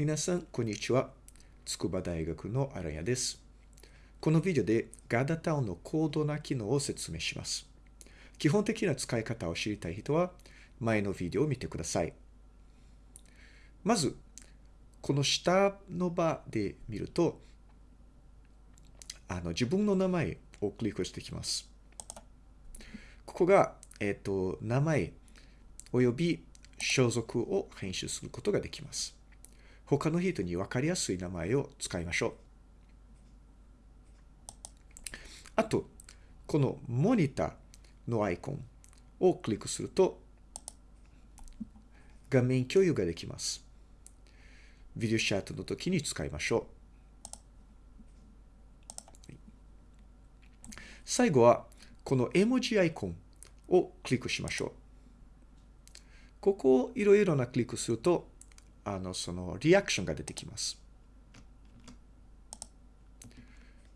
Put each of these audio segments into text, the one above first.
皆さん、こんにちは。筑波大学の荒谷です。このビデオでガダタウンの高度な機能を説明します。基本的な使い方を知りたい人は、前のビデオを見てください。まず、この下の場で見ると、あの自分の名前をクリックしてきます。ここが、えっ、ー、と、名前および所属を編集することができます。他の人に分かりやすい名前を使いましょう。あと、このモニターのアイコンをクリックすると、画面共有ができます。ビデオチャットの時に使いましょう。最後は、この絵文字アイコンをクリックしましょう。ここをいろいろなクリックすると、あの、そのリアクションが出てきます。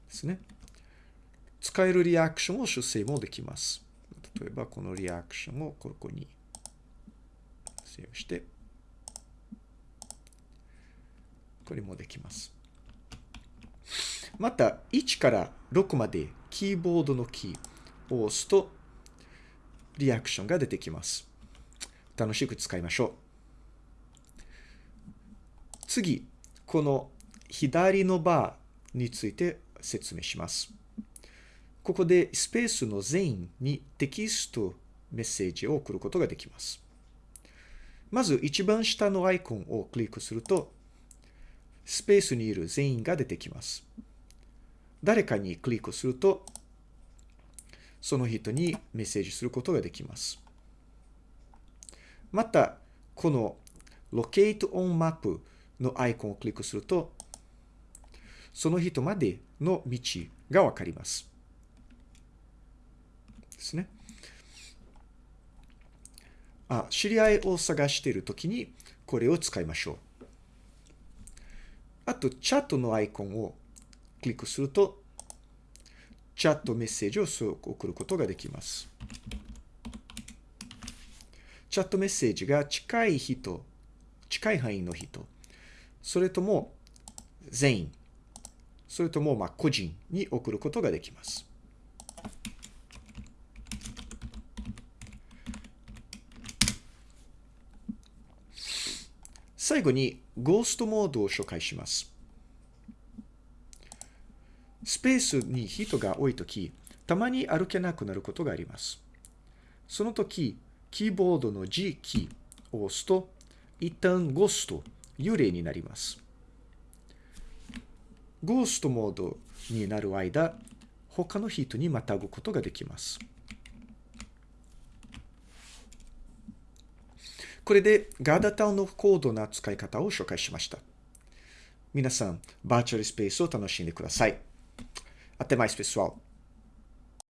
ですね。使えるリアクションを修正もできます。例えば、このリアクションをここにセーブして、これもできます。また、1から6までキーボードのキーを押すと、リアクションが出てきます。楽しく使いましょう。次、この左のバーについて説明します。ここでスペースの全員にテキストメッセージを送ることができます。まず一番下のアイコンをクリックすると、スペースにいる全員が出てきます。誰かにクリックすると、その人にメッセージすることができます。また、この Locate on Map のアイコンをクリックすると、その人までの道がわかります。ですね。あ、知り合いを探しているときにこれを使いましょう。あと、チャットのアイコンをクリックすると、チャットメッセージを送ることができます。チャットメッセージが近い人、近い範囲の人、それとも全員、それともま個人に送ることができます。最後にゴーストモードを紹介します。スペースに人が多いとき、たまに歩けなくなることがあります。その時、キーボードの G キーを押すと、一旦ゴースト、幽霊になります。ゴーストモードになる間、他の人にまたぐことができます。これでガーダタウンの高度な使い方を紹介しました。皆さん、バーチャルスペースを楽しんでください。Até mais, pessoal!